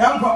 yɛnkɔ.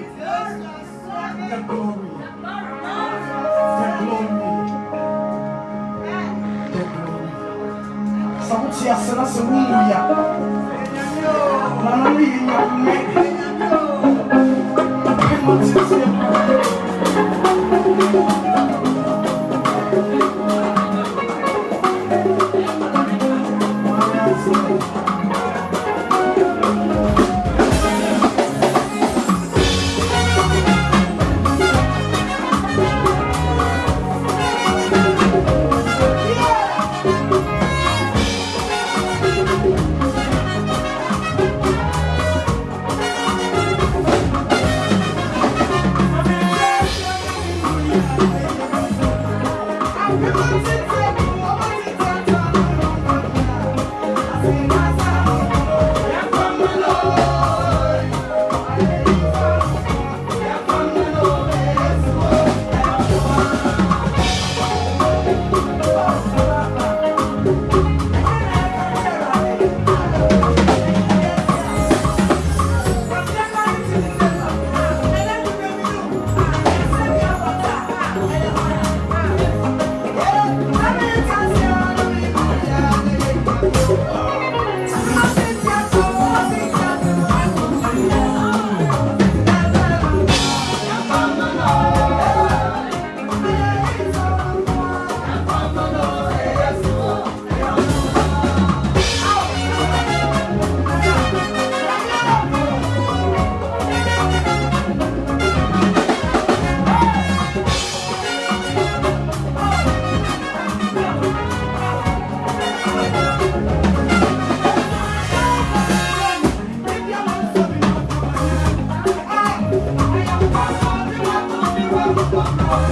The glory. The glory. The glory. Sauti ya sana semuanya. Lalu yang mereka. Oh,